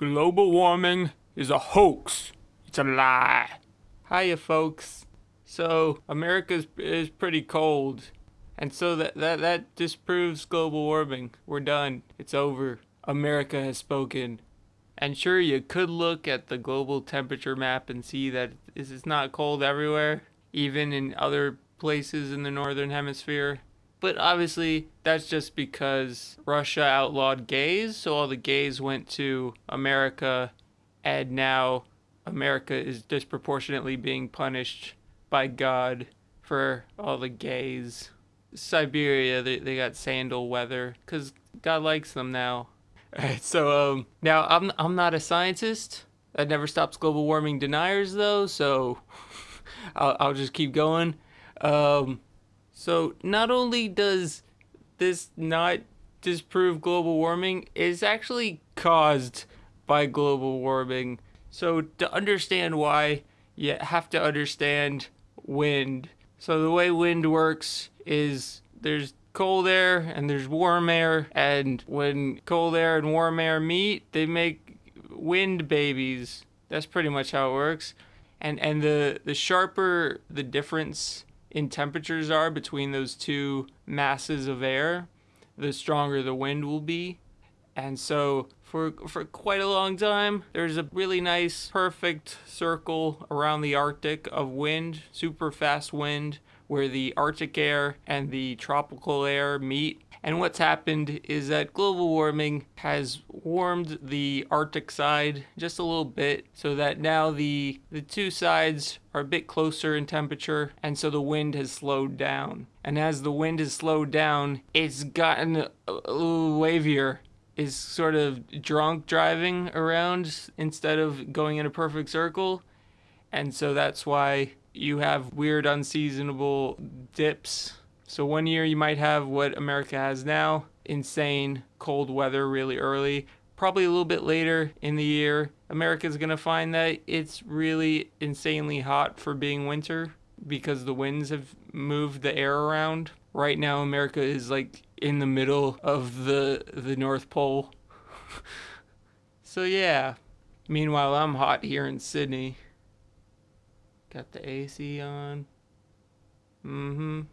Global warming is a hoax. It's a lie. Hiya, folks. So, America is, pretty cold. And so that, that, that disproves global warming. We're done. It's over. America has spoken. And sure, you could look at the global temperature map and see that it's not cold everywhere, even in other places in the northern hemisphere. But obviously, that's just because Russia outlawed gays, so all the gays went to America, and now America is disproportionately being punished by God for all the gays. Siberia, they, they got sandal weather because God likes them now. Alright, so um, now I'm I'm not a scientist. That never stops global warming deniers though, so I'll, I'll just keep going. Um, so not only does this not disprove global warming, it's actually caused by global warming. So to understand why, you have to understand wind. So the way wind works is there's cold air and there's warm air and when cold air and warm air meet, they make wind babies. That's pretty much how it works. And and the the sharper the difference in temperatures are between those two masses of air, the stronger the wind will be. And so for for quite a long time, there's a really nice perfect circle around the Arctic of wind, super fast wind where the Arctic air and the tropical air meet and what's happened is that global warming has warmed the Arctic side just a little bit so that now the, the two sides are a bit closer in temperature and so the wind has slowed down. And as the wind has slowed down, it's gotten a, a little wavier is sort of drunk driving around instead of going in a perfect circle. And so that's why you have weird unseasonable dips so one year you might have what America has now, insane cold weather really early. Probably a little bit later in the year, America's to find that it's really insanely hot for being winter because the winds have moved the air around. Right now America is like in the middle of the the North Pole. so yeah. Meanwhile, I'm hot here in Sydney. Got the AC on. Mhm.